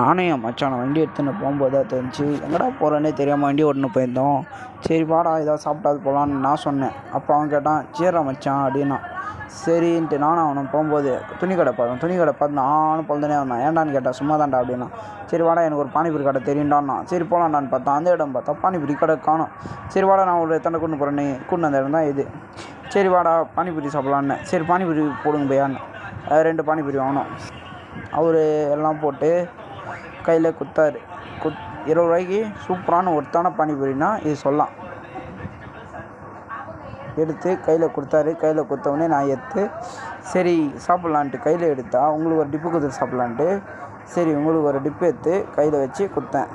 நானும் என் மச்சானும் வண்டி எடுத்துன்னு போகும்போது தான் எங்கடா போகிறோன்னே தெரியாமல் வண்டி ஓட்டின்னு போயிருந்தோம். சரி வாடா ஏதாவது சாப்பிட்டாது போகலான்னு நான் சொன்னேன். அப்போ அவன் கேட்டான் சரிடா மச்சான் அப்படின்னா. சரின்ட்டு நானும் அவனும் போகும்போது துணி கடை பார்த்தோம் துணி கடை பார்த்து நானும் பொழுதுனே வந்தான். ஏன்டான்னு கேட்டால் சும்மா தான்டா அப்படின்னா. சரி வாடா எனக்கு ஒரு பானிபூரி கடை தெரியும்டான்னா. சரி போகலான்டான்னு பார்த்தா அந்த இடம் பார்த்தா பானிபூரி கடை காணும். சரி வாடா நான் ஒரு தண்டை கொண்டு போகிறேன்னு கூட்டு அந்த இடம் தான் இது. சரி வாடா பானிபூரி சாப்பிட்லான்னு. சரி பானிபூரி போடுங்க பையான்னு ரெண்டு பானிபூரி வாங்கினோம். அவர் எல்லாம் போட்டு கையில் குத்தார். குத் இருபது ரூபாய்க்கு சூப்பரான ஒருத்தான பானிபூரினா இது சொல்லலாம். எடுத்து கையில் கொடுத்தாரு. கையில் கொடுத்தவொடனே நான் எடுத்து சரி சாப்பிட்லான்ட்டு கையில் எடுத்தா உங்களுக்கு ஒரு டிப்பு கொடுத்து சாப்பிட்லான்ட்டு சரி உங்களுக்கு ஒரு டிப்பு எடுத்து கையில் வச்சு கொடுத்தேன்